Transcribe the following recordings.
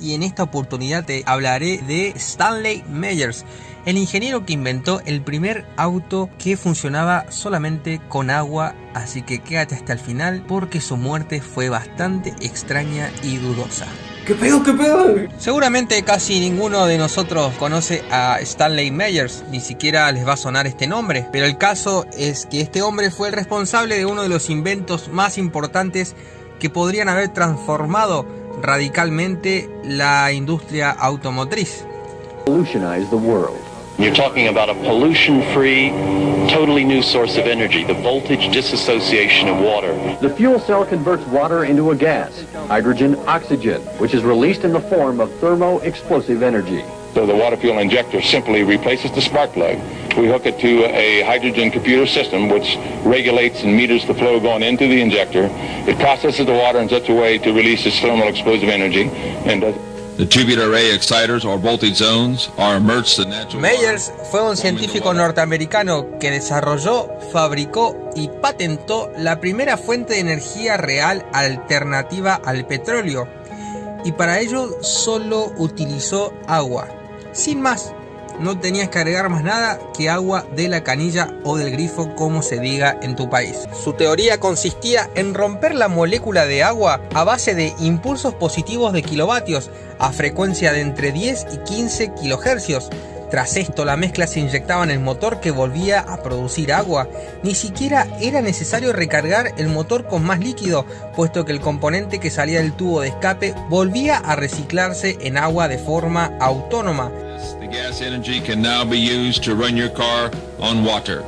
y en esta oportunidad te hablaré de Stanley Meyers, el ingeniero que inventó el primer auto que funcionaba solamente con agua, así que quédate hasta el final porque su muerte fue bastante extraña y dudosa. ¿Qué pedo, qué pedo? Seguramente casi ninguno de nosotros conoce a Stanley Meyers, ni siquiera les va a sonar este nombre, pero el caso es que este hombre fue el responsable de uno de los inventos más importantes que podrían haber transformado radicalmente la industria automotriz. You're talking about a pollution-free, totally new source of energy, the voltage disassociation of water. The fuel cell converts water into a gas, hydrogen oxygen, which is released in the form of thermo-explosive energy. So the water fuel injector simply replaces the spark plug. We hook it to a hydrogen computer system which regulates and meters the flow going into the injector. It processes the water in such a way to release its thermal explosive energy and does The tubular array exciters or voltage zones are immersed in natural Meyers fue un científico norteamericano que desarrolló, fabricó y patentó la primera fuente de energía real alternativa al petróleo y para ello solo utilizó agua, sin más. No tenías que agregar más nada que agua de la canilla o del grifo como se diga en tu país. Su teoría consistía en romper la molécula de agua a base de impulsos positivos de kilovatios a frecuencia de entre 10 y 15 kilohercios. Tras esto la mezcla se inyectaba en el motor que volvía a producir agua. Ni siquiera era necesario recargar el motor con más líquido, puesto que el componente que salía del tubo de escape volvía a reciclarse en agua de forma autónoma. gas energy can now be used to run your car on water.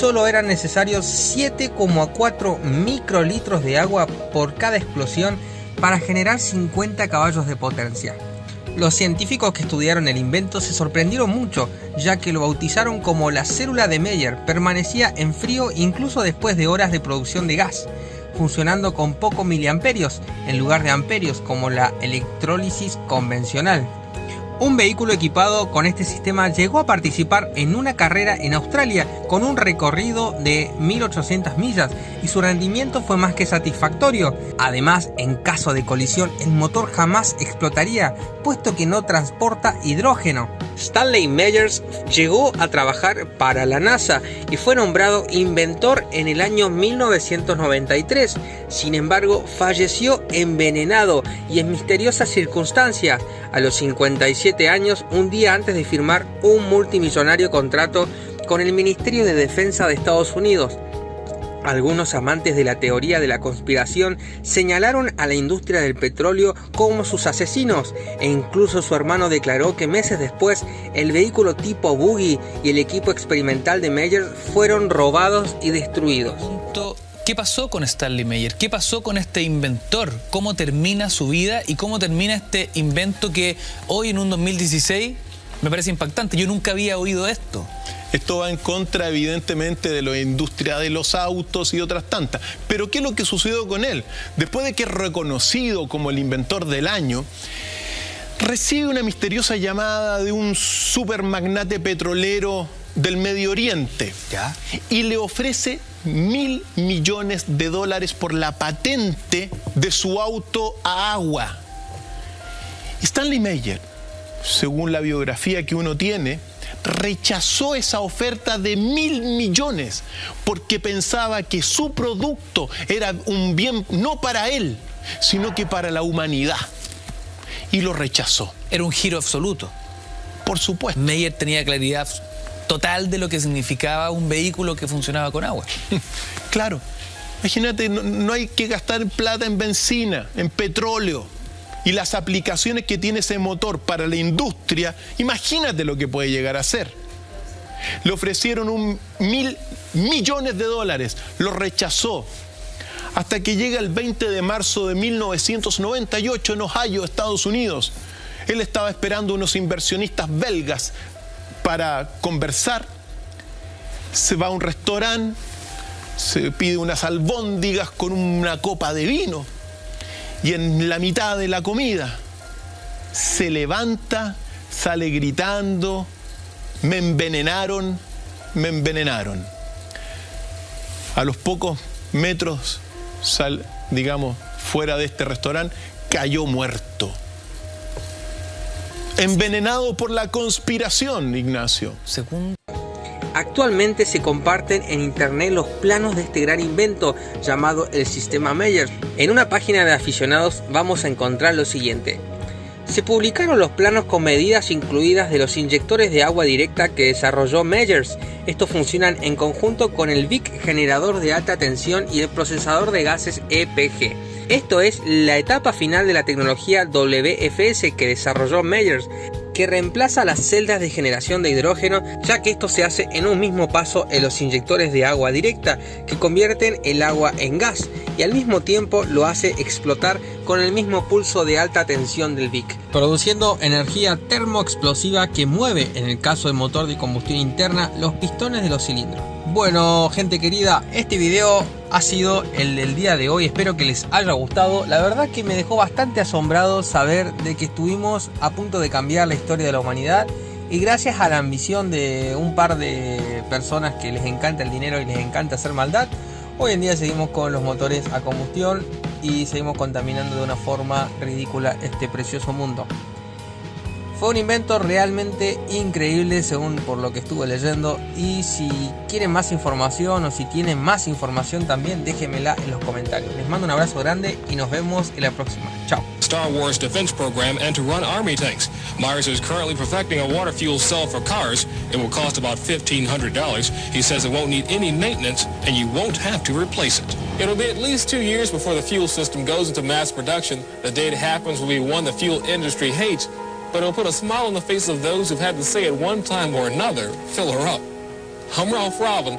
Solo eran necesarios 7,4 microlitros de agua por cada explosión para generar 50 caballos de potencia. Los científicos que estudiaron el invento se sorprendieron mucho, ya que lo bautizaron como la célula de Meyer, permanecía en frío incluso después de horas de producción de gas, funcionando con pocos miliamperios en lugar de amperios como la electrólisis convencional. Un vehículo equipado con este sistema llegó a participar en una carrera en Australia con un recorrido de 1800 millas y su rendimiento fue más que satisfactorio. Además, en caso de colisión, el motor jamás explotaría, puesto que no transporta hidrógeno. Stanley Meyers llegó a trabajar para la NASA y fue nombrado inventor en el año 1993. Sin embargo, falleció envenenado y en misteriosas circunstancias a los 57 años, un día antes de firmar un multimillonario contrato con el Ministerio de Defensa de Estados Unidos. Algunos amantes de la teoría de la conspiración señalaron a la industria del petróleo como sus asesinos e incluso su hermano declaró que meses después el vehículo tipo buggy y el equipo experimental de Meyer fueron robados y destruidos. ¿Qué pasó con Stanley Meyer? ¿Qué pasó con este inventor? ¿Cómo termina su vida y cómo termina este invento que hoy en un 2016 me parece impactante? Yo nunca había oído esto. Esto va en contra, evidentemente, de la industria de los autos y otras tantas. Pero ¿qué es lo que sucedió con él? Después de que es reconocido como el inventor del año, recibe una misteriosa llamada de un supermagnate petrolero del Medio Oriente ¿Ya? y le ofrece mil millones de dólares por la patente de su auto a agua. Stanley Meyer, según la biografía que uno tiene, rechazó esa oferta de mil millones porque pensaba que su producto era un bien no para él, sino que para la humanidad. Y lo rechazó. Era un giro absoluto. Por supuesto. Meyer tenía claridad total de lo que significaba un vehículo que funcionaba con agua. claro. Imagínate, no hay que gastar plata en benzina, en petróleo y las aplicaciones que tiene ese motor para la industria, imagínate lo que puede llegar a ser. Le ofrecieron un mil millones de dólares, lo rechazó. Hasta que llega el 20 de marzo de 1998 en Ohio, Estados Unidos. Él estaba esperando unos inversionistas belgas para conversar. Se va a un restaurante, se pide unas albóndigas con una copa de vino y en la mitad de la comida se levanta, sale gritando, me envenenaron, me envenenaron. A los pocos metros, sal, digamos, fuera de este restaurante, cayó muerto. Envenenado por la conspiración, Ignacio. Segundo. Actualmente se comparten en internet los planos de este gran invento llamado el sistema Meyers. En una página de aficionados vamos a encontrar lo siguiente. Se publicaron los planos con medidas incluidas de los inyectores de agua directa que desarrolló Meyers. Estos funcionan en conjunto con el VIC generador de alta tensión y el procesador de gases EPG. Esto es la etapa final de la tecnología WFS que desarrolló Meyers, que reemplaza las celdas de generación de hidrógeno, ya que esto se hace en un mismo paso en los inyectores de agua directa, que convierten el agua en gas y al mismo tiempo lo hace explotar con el mismo pulso de alta tensión del VIC, produciendo energía termoexplosiva que mueve, en el caso del motor de combustión interna, los pistones de los cilindros. Bueno, gente querida, este video ha sido el del día de hoy. Espero que les haya gustado. La verdad que me dejó bastante asombrado saber de que estuvimos a punto de cambiar la historia de la humanidad. Y gracias a la ambición de un par de personas que les encanta el dinero y les encanta hacer maldad, hoy en día seguimos con los motores a combustión y seguimos contaminando de una forma ridícula este precioso mundo. Fue un invento realmente increíble según por lo que estuve leyendo y si quieren más información o si tienen más información también déjenmela en los comentarios. Les mando un abrazo grande y nos vemos en la próxima. Chao. Star Wars defense program and to run army tanks. Myers is currently perfecting a water fuel cell for cars. It will cost about $1,500. He says it won't need any maintenance and you won't have to replace it. It'll be at least two years before the fuel system goes into mass production. The day it happens will be one the fuel industry hates, but it'll put a smile on the face of those who've had to say at one time or another, fill her up. I'm Ralph Robin.